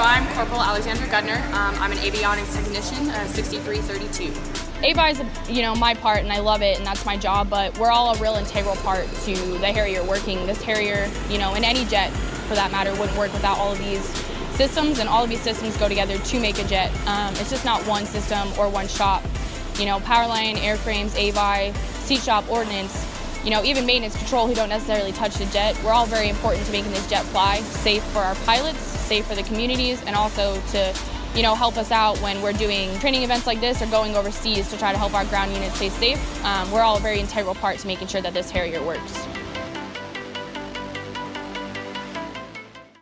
So I'm Corporal Alexandra Gudner. Um, I'm an avionics technician, uh, 6332. AVI is, you know, my part, and I love it, and that's my job. But we're all a real integral part to the Harrier working. This Harrier, you know, and any jet, for that matter, wouldn't work without all of these systems, and all of these systems go together to make a jet. Um, it's just not one system or one shop. You know, Powerline, airframes, AVI, seat shop, ordnance, you know, even maintenance control who don't necessarily touch the jet. We're all very important to making this jet fly safe for our pilots, safe for the communities, and also to you know, help us out when we're doing training events like this or going overseas to try to help our ground units stay safe. Um, we're all a very integral part to making sure that this Harrier works.